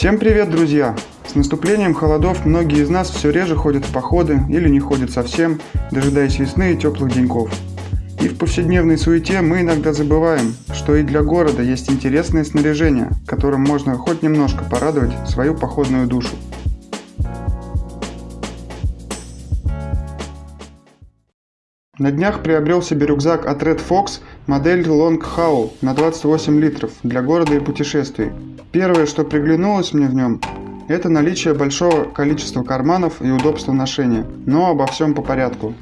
Всем привет, друзья! С наступлением холодов многие из нас все реже ходят в походы или не ходят совсем, дожидаясь весны и теплых деньков. И в повседневной суете мы иногда забываем, что и для города есть интересное снаряжение, которым можно хоть немножко порадовать свою походную душу. На днях приобрел себе рюкзак от Red Fox модель Long Haul на 28 литров для города и путешествий. Первое, что приглянулось мне в нем, это наличие большого количества карманов и удобства ношения, но обо всем по порядку.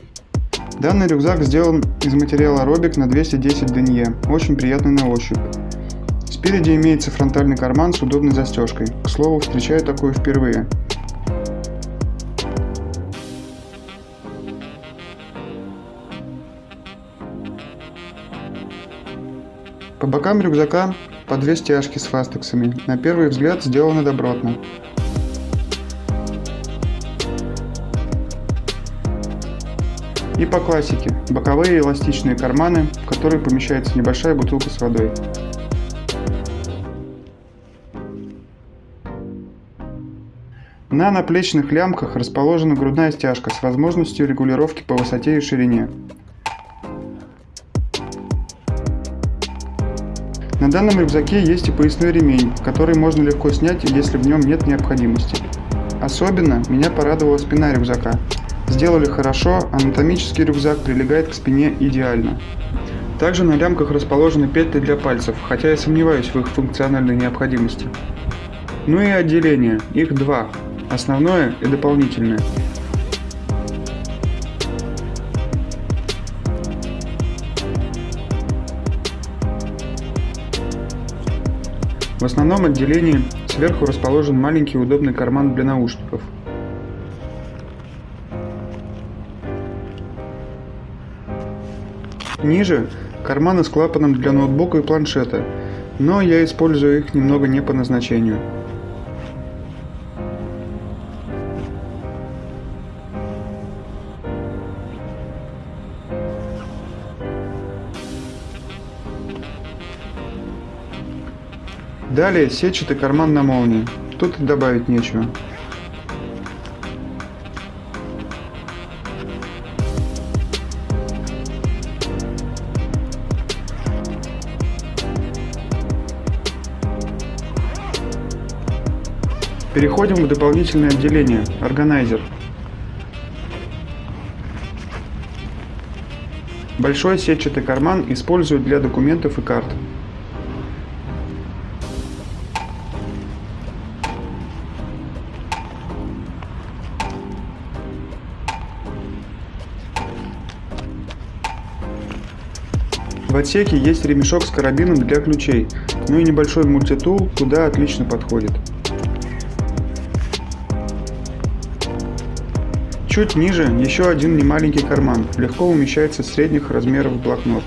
Данный рюкзак сделан из материала Робик на 210 денье, очень приятный на ощупь. Спереди имеется фронтальный карман с удобной застежкой, к слову встречаю такую впервые. По бокам рюкзака по две стяжки с фастексами, на первый взгляд сделаны добротно. И по классике, боковые эластичные карманы, в которые помещается небольшая бутылка с водой. На наплечных лямках расположена грудная стяжка с возможностью регулировки по высоте и ширине. На данном рюкзаке есть и поясной ремень, который можно легко снять, если в нем нет необходимости. Особенно меня порадовала спина рюкзака. Сделали хорошо, анатомический рюкзак прилегает к спине идеально. Также на лямках расположены петли для пальцев, хотя я сомневаюсь в их функциональной необходимости. Ну и отделение, их два, основное и дополнительное. В основном отделении сверху расположен маленький удобный карман для наушников. Ниже карманы с клапаном для ноутбука и планшета, но я использую их немного не по назначению. Далее сетчатый карман на молнии. Тут добавить нечего. Переходим в дополнительное отделение – органайзер. Большой сетчатый карман используют для документов и карт. В отсеке есть ремешок с карабином для ключей, ну и небольшой мультитул, куда отлично подходит. Чуть ниже еще один немаленький карман, легко умещается средних размеров блокнот.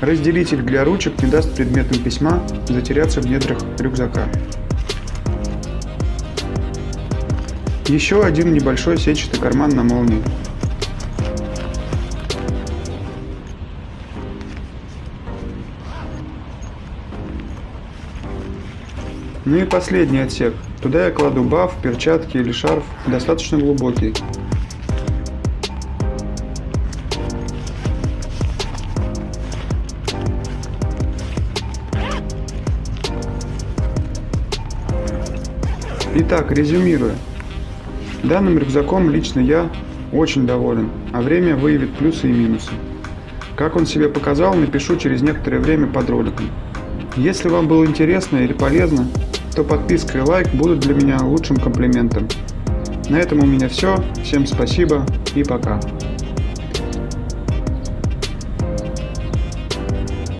Разделитель для ручек не даст предметам письма затеряться в недрах рюкзака. Еще один небольшой сетчатый карман на молнии. Ну и последний отсек. Туда я кладу баф, перчатки или шарф, достаточно глубокий. Итак, резюмируя. Данным рюкзаком лично я очень доволен, а время выявит плюсы и минусы. Как он себе показал, напишу через некоторое время под роликом. Если вам было интересно или полезно, то подписка и лайк будут для меня лучшим комплиментом. На этом у меня все. Всем спасибо и пока.